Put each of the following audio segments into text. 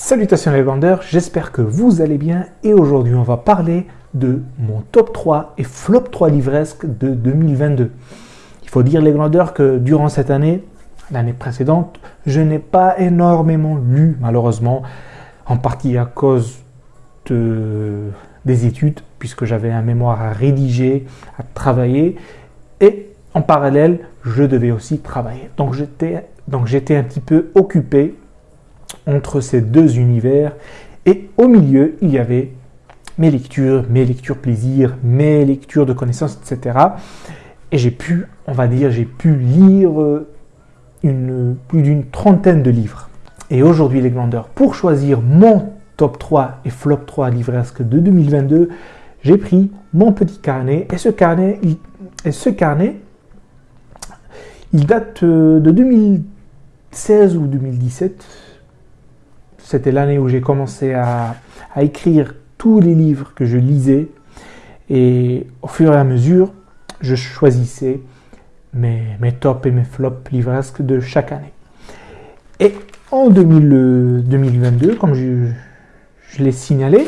Salutations les vendeurs, j'espère que vous allez bien et aujourd'hui on va parler de mon top 3 et flop 3 livresque de 2022. Il faut dire les vendeurs que durant cette année, l'année précédente, je n'ai pas énormément lu malheureusement, en partie à cause de, des études puisque j'avais un mémoire à rédiger, à travailler et en parallèle, je devais aussi travailler. Donc j'étais un petit peu occupé entre ces deux univers et au milieu, il y avait mes lectures, mes lectures plaisir, mes lectures de connaissances, etc. Et j'ai pu, on va dire, j'ai pu lire euh, une, plus d'une trentaine de livres. Et aujourd'hui, les glandeurs, pour choisir mon top 3 et flop 3 livresque de 2022, j'ai pris mon petit carnet. Et ce carnet, et ce carnet, il date euh, de 2016 ou 2017. C'était l'année où j'ai commencé à, écrire tous les livres que je lisais. Et au fur et à mesure, je choisissais mes, tops et mes flops livresques de chaque année. Et en 2022, comme je, je l'ai signalé,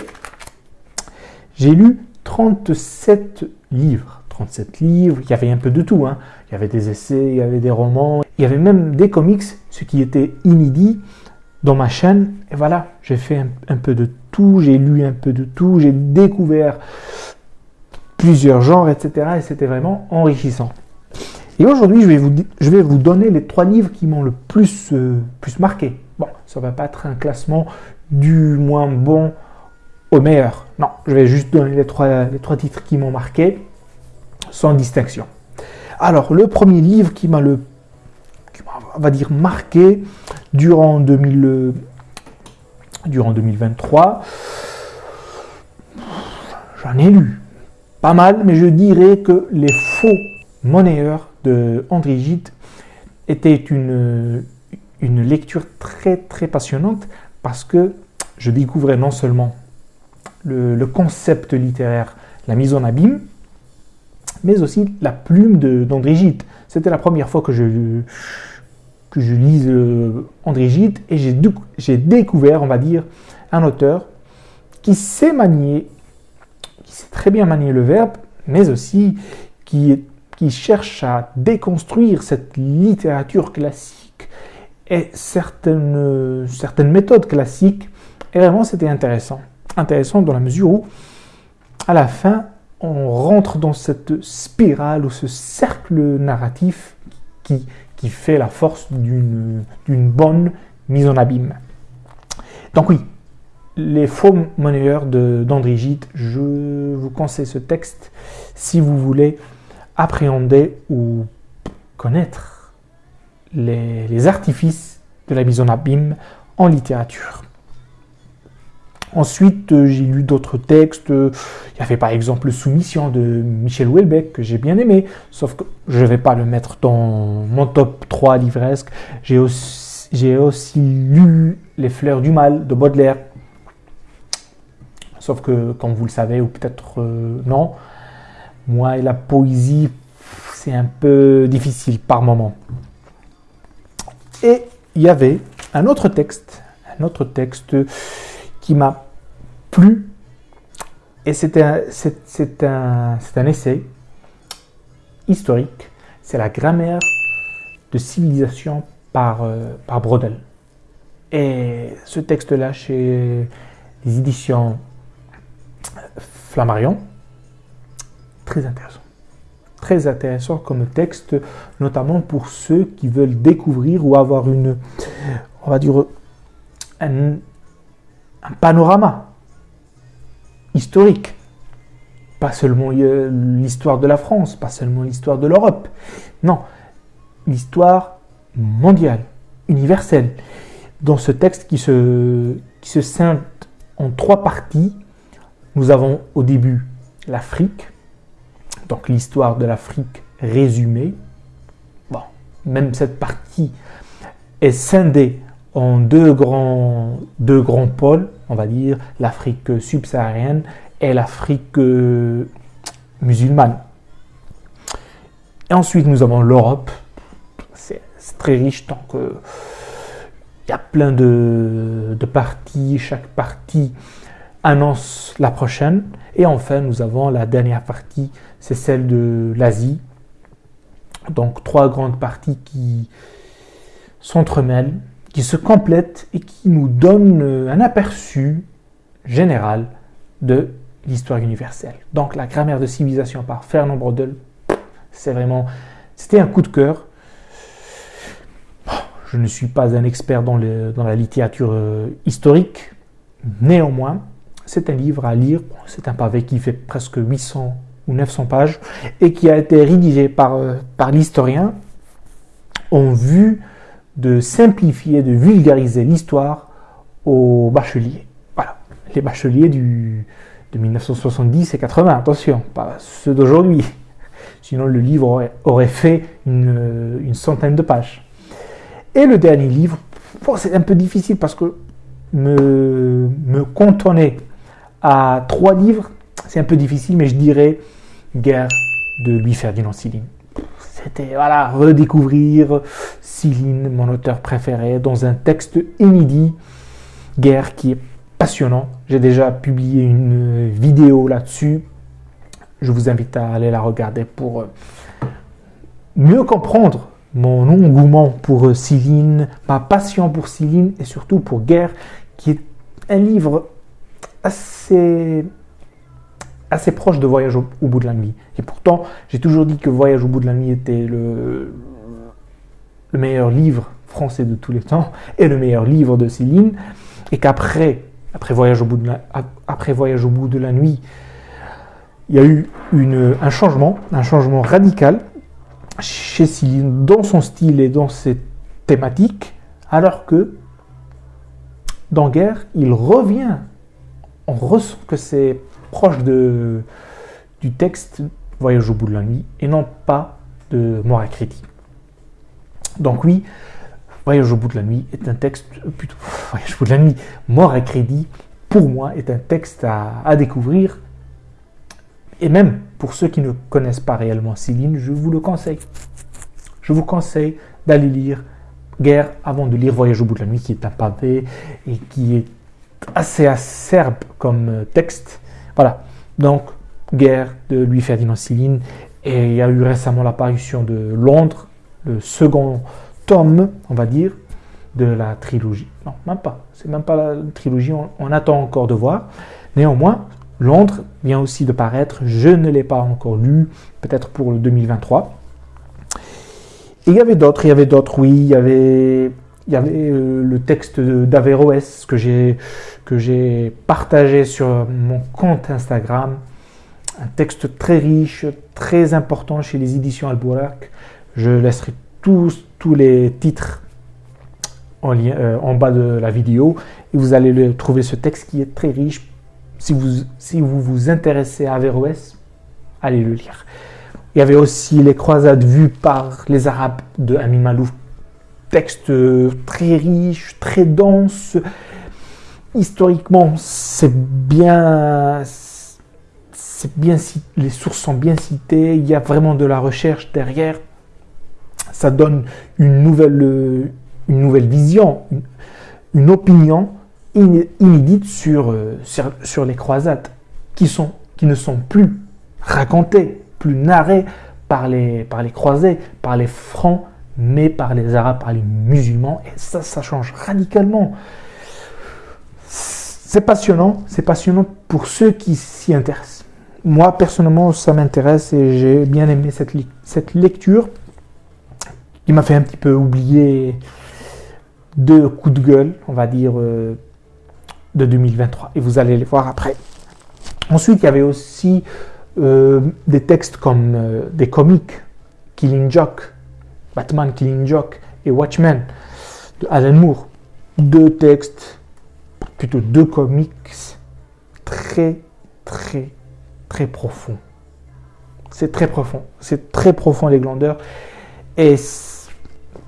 j'ai lu 37 livres. 37 livres, il y avait un peu de tout. Hein. Il y avait des essais, il y avait des romans, il y avait même des comics, ce qui était inédit dans ma chaîne. Et voilà, j'ai fait un, peu de tout, j'ai lu un peu de tout, j'ai découvert plusieurs genres, etc. Et c'était vraiment enrichissant. Et aujourd'hui, je, vais vous, je vais vous donner les trois livres qui m'ont le plus, euh, plus marqué. Bon, ça va pas être un classement du moins bon au meilleur. Non, je vais juste donner les trois, les trois titres qui m'ont marqué sans distinction. Alors, le premier livre qui m'a le, va dire, marqué durant, 2000, durant 2023, j'en ai lu pas mal, mais je dirais que Les faux monnayeurs de André était une, une lecture très très passionnante parce que je découvrais non seulement le, le concept littéraire, la mise en abîme, mais aussi la plume d'André Gide. C'était la première fois que je, que je lise euh, André Gide et j'ai découvert, on va dire, un auteur qui sait manier, qui sait très bien manier le verbe, mais aussi qui, qui cherche à déconstruire cette littérature classique et certaines, certaines méthodes classiques. Et vraiment, c'était intéressant. Intéressant dans la mesure où, à la fin, on rentre dans cette spirale ou ce cercle narratif qui, fait la force d'une bonne mise en abîme. Donc oui, les faux monnayeurs d'André Gide, je vous conseille ce texte si vous voulez appréhender ou connaître les artifices de la mise en abîme en littérature. Ensuite, euh, j'ai lu d'autres textes. Il y avait par exemple Soumission de Michel Houellebecq que j'ai bien aimé, sauf que je ne vais pas le mettre dans mon top 3 livresque. J'ai aussi, lu Les fleurs du mal de Baudelaire. Sauf que, comme vous le savez, ou peut-être euh, non, moi et la poésie, c'est un peu difficile par moment. Et il y avait un autre texte, un autre texte qui m'a plu. Et c'est un, un, un essai historique. C'est la grammaire de civilisation par, euh, par Brodel. Et ce texte-là, chez les éditions Flammarion, très intéressant. Très intéressant comme texte, notamment pour ceux qui veulent découvrir ou avoir une, on va dire, un panorama historique. Pas seulement l'histoire de la France, pas seulement l'histoire de l'Europe. Non, l'histoire mondiale, universelle. Dans ce texte qui se, qui scinde en trois parties, nous avons au début l'Afrique, donc l'histoire de l'Afrique résumée. Bon, même cette partie est scindée en deux grands, pôles, on va dire l'Afrique subsaharienne et l'Afrique euh, musulmane. Et ensuite, nous avons l'Europe. C'est très riche tant que il y a plein de, de parties, chaque partie annonce la prochaine. Et enfin, nous avons la dernière partie, c'est celle de l'Asie. Donc trois grandes parties qui s'entremêlent, qui se complètent et qui nous donnent un aperçu général de l'histoire universelle. Donc la grammaire de civilisation par Fernand Brodel, c'est vraiment, c'était un coup de cœur. Je ne suis pas un expert dans, dans la littérature euh, historique, néanmoins, c'est un livre à lire. C'est un pavé qui fait presque 800 ou 900 pages et qui a été rédigé par, euh, par l'historien en vue de simplifier, de vulgariser l'histoire aux bacheliers. Voilà, les bacheliers du, de 1970 et 80, attention, pas ceux d'aujourd'hui. Sinon, le livre aurait, fait une, centaine de pages. Et le dernier livre, c'est un peu difficile parce que me, me à trois livres, c'est un peu difficile, mais je dirais Guerre de Louis-Ferdinand Céline. C'était, voilà, redécouvrir Céline, mon auteur préféré, dans un texte inédit. Guerre qui est passionnant. J'ai déjà publié une vidéo là-dessus. Je vous invite à aller la regarder pour euh, mieux comprendre mon engouement pour Céline, ma passion pour Céline et surtout pour Guerre, qui est un livre assez assez proche de Voyage au, bout de la nuit. Et pourtant, j'ai toujours dit que Voyage au bout de la nuit était le, le meilleur livre français de tous les temps et le meilleur livre de Céline. Et qu'après après Voyage, au bout de la, après Voyage au bout de la nuit, il y a eu une, un changement, un changement radical chez Céline dans son style et dans ses thématiques, alors que dans Guerre, il revient, on ressent que c'est proche du texte Voyage au bout de la nuit et non pas de Mort à Crédit. Donc oui, Voyage au bout de la nuit est un texte, plutôt, Voyage au bout de la nuit, Mort à crédit, pour moi, est un texte à, découvrir. Et même pour ceux qui ne connaissent pas réellement Céline, je vous le conseille. Je vous conseille d'aller lire Guerre avant de lire Voyage au bout de la nuit, qui est un pavé et qui est assez acerbe comme texte. Voilà. Donc, Guerre de Louis Ferdinand Céline. Et il y a eu récemment l'apparition de Londres, le second tome, on va dire, de la trilogie. Non, même pas. C'est même pas la trilogie, on, attend encore de voir. Néanmoins, Londres vient aussi de paraître. Je ne l'ai pas encore lu, peut-être pour le 2023. Et il y avait d'autres, il y avait d'autres, oui. Il y avait, il y avait euh, le texte d'Averroès que j'ai que j'ai partagé sur mon compte Instagram. Un texte très riche, très important chez les éditions Albuquerque. Je laisserai tous, tous les titres en, lien, euh, en bas de la vidéo et vous allez le, trouver ce texte qui est très riche. Si vous si vous, vous intéressez à Averroès, allez le lire. Il y avait aussi les croisades vues par les Arabes de Amin Malouf. Texte très riche, très dense. Historiquement, c'est bien, les sources sont bien citées. Il y a vraiment de la recherche derrière ça donne une nouvelle, vision, une, opinion inédite sur, les croisades qui ne sont plus racontées, plus narrées par les, par les croisés, par les francs, mais par les arabes, par les musulmans. Et ça, ça change radicalement. C'est passionnant, c'est passionnant pour ceux qui s'y intéressent. Moi, personnellement, ça m'intéresse et j'ai bien aimé cette, cette lecture il m'a fait un petit peu oublier deux coups de gueule, on va dire, euh, de 2023. Et vous allez les voir après. Ensuite, il y avait aussi euh, des textes comme euh, des comics, Killing Joke, Batman Killing Joke et Watchmen de Alan Moore. Deux textes, plutôt deux comics très, très, très profonds. C'est très profond. C'est très profond, les glandeurs. Et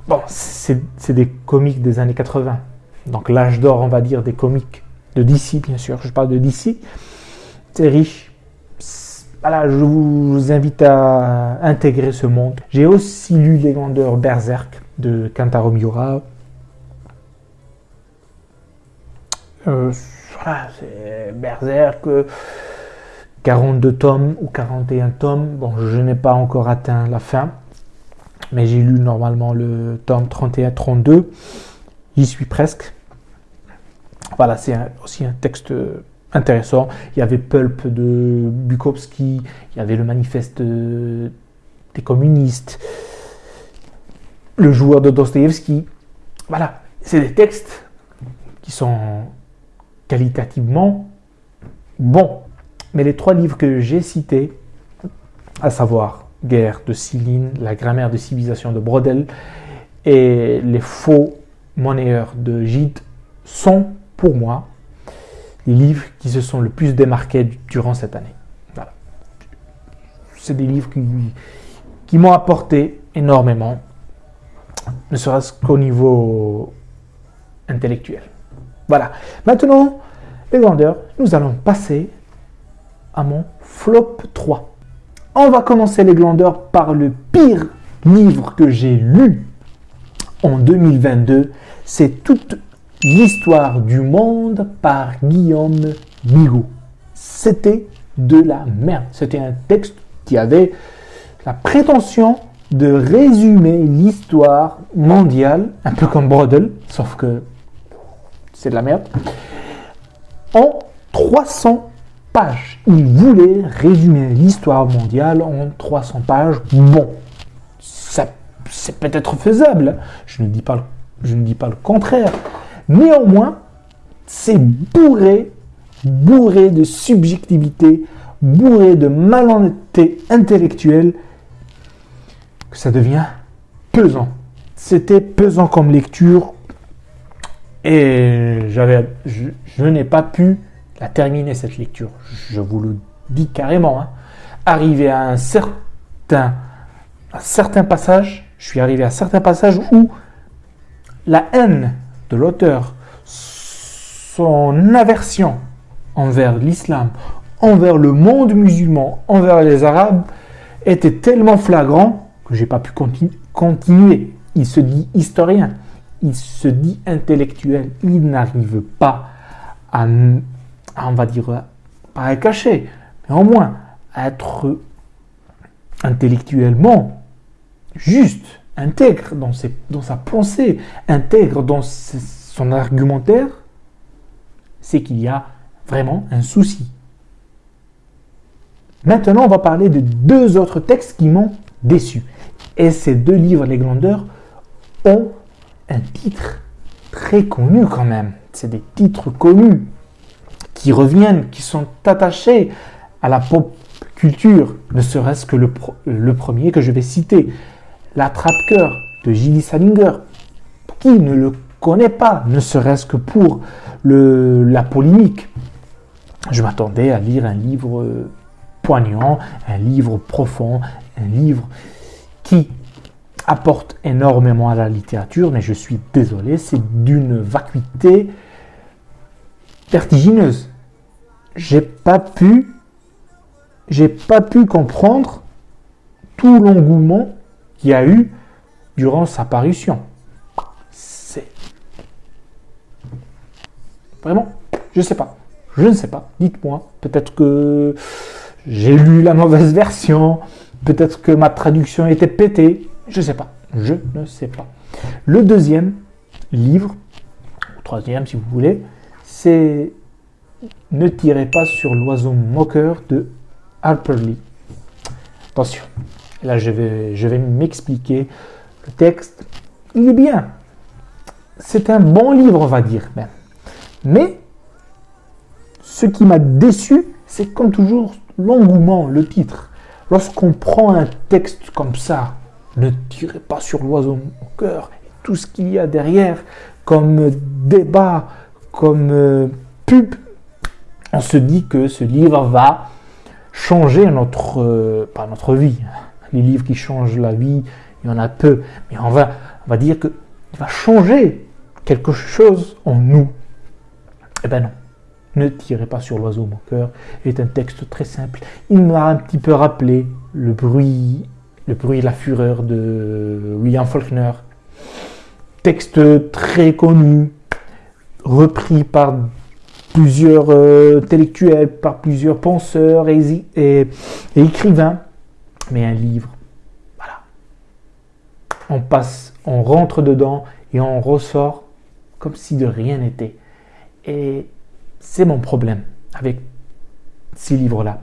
Bon, c'est des comics des années 80. Donc l'âge d'or, on va dire, des comics de DC, bien sûr. Je parle de DC. C'est riche. Voilà, je vous invite à intégrer ce monde. J'ai aussi lu Les Vendeurs Berserk de Kentaro Miura. Euh, voilà, c'est Berserk, 42 tomes ou 41 tomes. Bon, je n'ai pas encore atteint la fin, mais j'ai lu normalement le tome 31-32. J'y suis presque. Voilà, c'est aussi un texte intéressant. Il y avait Pulp de Bukowski, il y avait le manifeste des communistes, le joueur de Dostoevsky. Voilà, c'est des textes qui sont qualitativement bons. Mais les trois livres que j'ai cités, à savoir Guerre de Céline, La grammaire de civilisation de Brodel et Les faux monnayeurs de Gide, sont pour moi les livres qui se sont le plus démarqués durant cette année. Voilà. C'est des livres qui, m'ont apporté énormément, ne serait-ce qu'au niveau intellectuel. Voilà. Maintenant, les grandeurs, nous allons passer à mon flop 3. On va commencer les glandeurs par le pire livre que j'ai lu en 2022. C'est toute l'histoire du monde par Guillaume Bigot. C'était de la merde. C'était un texte qui avait la prétention de résumer l'histoire mondiale, un peu comme Brodel, sauf que c'est de la merde, en 300 pages. Il voulait résumer l'histoire mondiale en 300 pages. Bon, c'est peut-être faisable, je ne, dis pas, je ne dis pas le contraire. Néanmoins, c'est bourré, bourré de subjectivité, bourré de malhonnêteté intellectuelle, que ça devient pesant. C'était pesant comme lecture et je n'ai pas pu a terminé cette lecture. Je vous le dis carrément. Hein. Arrivé à un certain, un certain passage, je suis arrivé à un certain passage où la haine l'auteur, son aversion envers l'islam, envers le monde musulman, envers les arabes, était tellement flagrant que j'ai pas pu continuer. Il se dit historien, il se dit intellectuel, il n'arrive pas à ah, on va dire, pas caché, mais au moins être intellectuellement juste, intègre dans, sa pensée, intègre dans son argumentaire, c'est qu'il y a vraiment un souci. Maintenant, on va parler de deux autres textes qui m'ont déçu. Et ces deux livres, Les Glandeurs, ont un titre très connu quand même. C'est des titres connus qui reviennent, qui sont attachés à la pop culture, ne serait-ce que le, premier que je vais citer, L'attrape-cœur de Gilly Salinger. Qui ne le connaît pas, ne serait-ce que pour la polémique Je m'attendais à lire un livre poignant, un livre profond, un livre qui apporte énormément à la littérature, mais je suis désolé, c'est d'une vacuité vertigineuse j'ai pas pu, j'ai pas pu comprendre tout l'engouement y a eu durant sa parution. C'est vraiment, je sais pas, je ne sais pas. Dites-moi, peut-être que j'ai lu la mauvaise version, peut-être que ma traduction était pétée, je sais pas, je ne sais pas. Le deuxième livre, troisième si vous voulez, c'est ne tirez pas sur l'oiseau moqueur de Harper Lee. Attention, là je vais, je vais m'expliquer. Le texte, il est bien. C'est un bon livre, on va dire même. Mais ce qui m'a déçu, c'est comme toujours l'engouement, le titre. Lorsqu'on prend un texte comme ça, ne tirez pas sur l'oiseau moqueur, tout ce qu'il y a derrière, comme débat, comme euh, pub, on se dit que ce livre va changer notre, euh, pas notre vie. Les livres qui changent la vie, il y en a peu. Mais on va, on va dire qu'il va changer quelque chose en nous. Eh ben non. Ne tirez pas sur l'oiseau, mon cœur. est un texte très simple. Il m'a un petit peu rappelé le bruit, le bruit et la fureur de William Faulkner. Texte très connu, repris par plusieurs euh, intellectuels, par plusieurs penseurs et, et, écrivains. Mais un livre, voilà. On passe, on rentre dedans et on ressort comme si de rien n'était. Et c'est mon problème avec ces livres-là.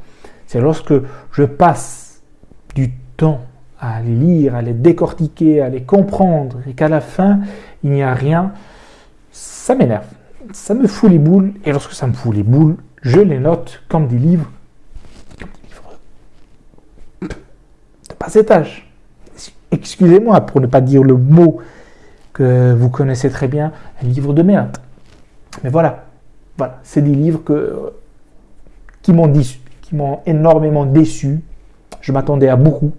C'est lorsque je passe du temps à les lire, à les décortiquer, à les comprendre, et qu'à la fin, il n'y a rien, ça m'énerve. Ça me fout les boules, et lorsque ça me fout les boules, je les note comme des livres, comme des livres de bas étage. Excusez-moi pour ne pas dire le mot que vous connaissez très bien, un livre de merde. Mais voilà, voilà, c'est des livres que, qui m'ont qui m'ont énormément déçu. Je m'attendais à beaucoup.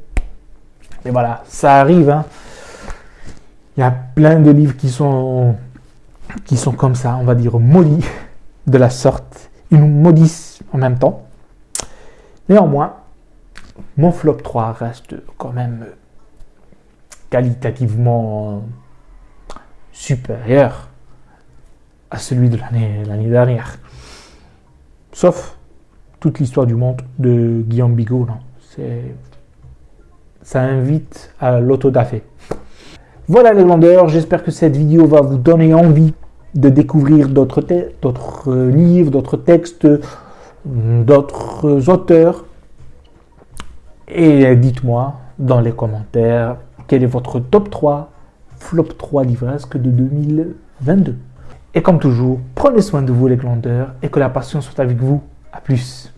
Mais voilà, ça arrive. Hein. Il y a plein de livres qui sont, qui sont comme ça, on va dire maudits de la sorte. Ils nous maudissent en même temps. Néanmoins, mon flop 3 reste quand même qualitativement supérieur à celui de l'année dernière. Sauf toute l'histoire du monde de Guillaume Bigot. Ça invite à l'autodafé. Voilà les glandeurs, j'espère que cette vidéo va vous donner envie de découvrir d'autres livres, d'autres textes, d'autres auteurs. Et dites-moi dans les commentaires quel est votre top 3, flop 3 livresque de 2022. Et comme toujours, prenez soin de vous les glandeurs et que la passion soit avec vous. A plus.